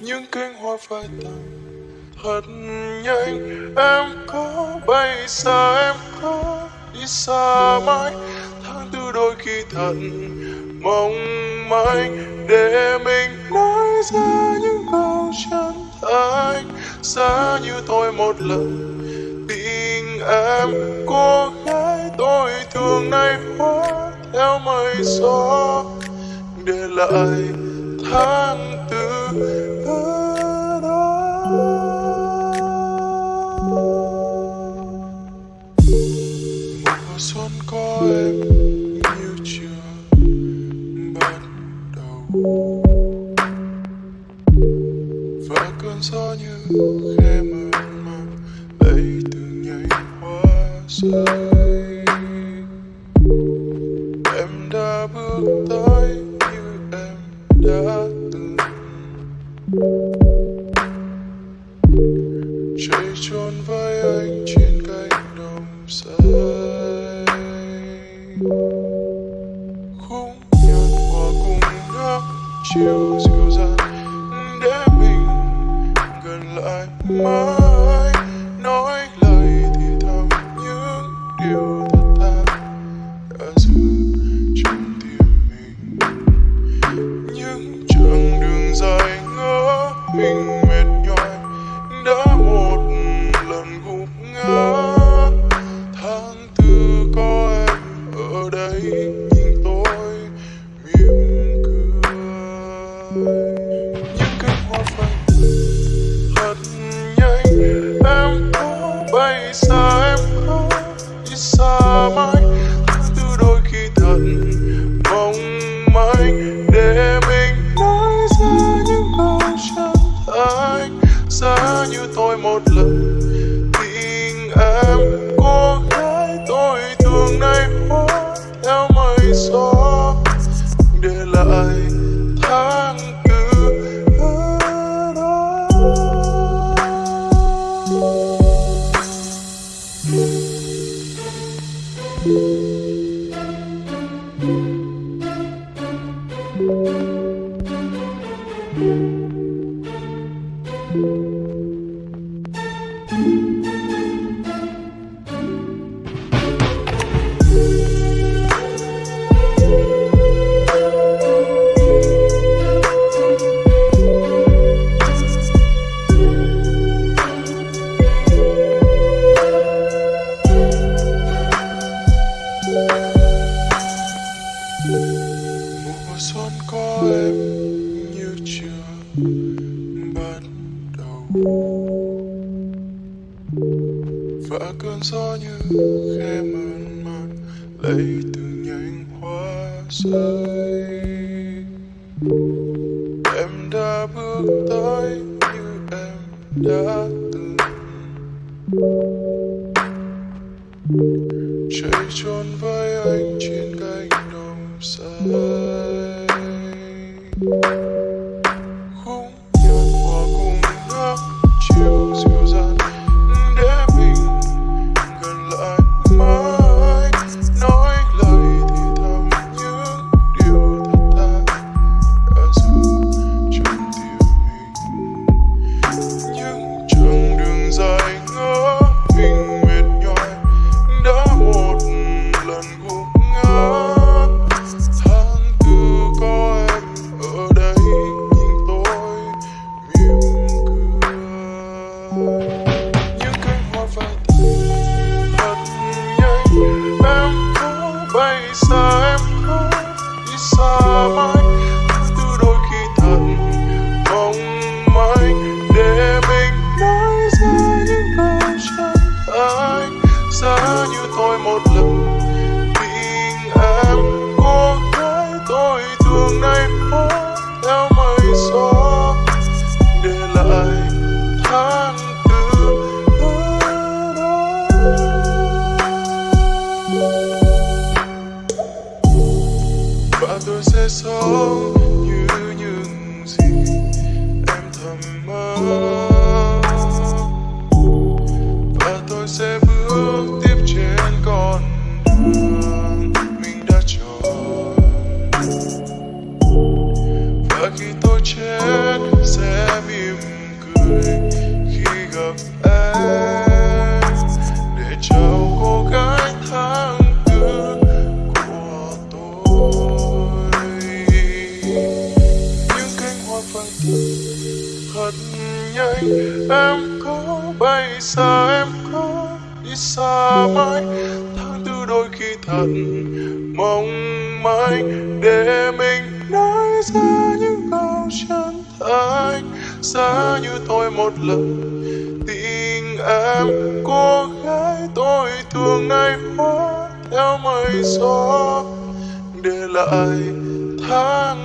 những cánh hoa phai tàn thật nhanh, em có bay xa, em có đi xa mãi. Tháng tư đôi khi thật mong manh, để mình nói ra những câu chân thành. Xa như tôi một lần, tình em cô gái tôi thường nay hóa theo mây gió. Để lại tháng và cơn gió như khe mờ man lấy từng nhánh hoa rơi. Em đã bước tới như em đã từng. Chạy trốn với anh trên cánh đồng xanh. Khung nhật hòa cùng nước chiều lại mãi. Nói lời thì thầm những điều thật ta đã giữ trong tim mình. Những chặng đường dài ngỡ mình mệt nhòi. Đã một lần gục ngã. Tháng tư có em ở đây. nhìn chỉ xa mãi tháng tư đôi khi thật mong manh, để mình nói ra những câu chân thành xa như tôi một lần tình em cô gái tôi thương nay có em như chưa bắt đầu và cơn gió như khe mơn mát lấy từng nhánh hoa rơi. Em đã bước tới như em đã từng. Chạy trốn với anh trên cánh đồng xanh khung sẽ sống như những gì em thầm mơ. Và tôi sẽ bước em có bay xa, em có đi xa mãi. Tháng tư đôi khi thật mong manh, để mình nói ra những câu chân thành. Giá như tôi một lần, tình em cô gái tôi thường ngày hóa theo mây gió. Để lại tháng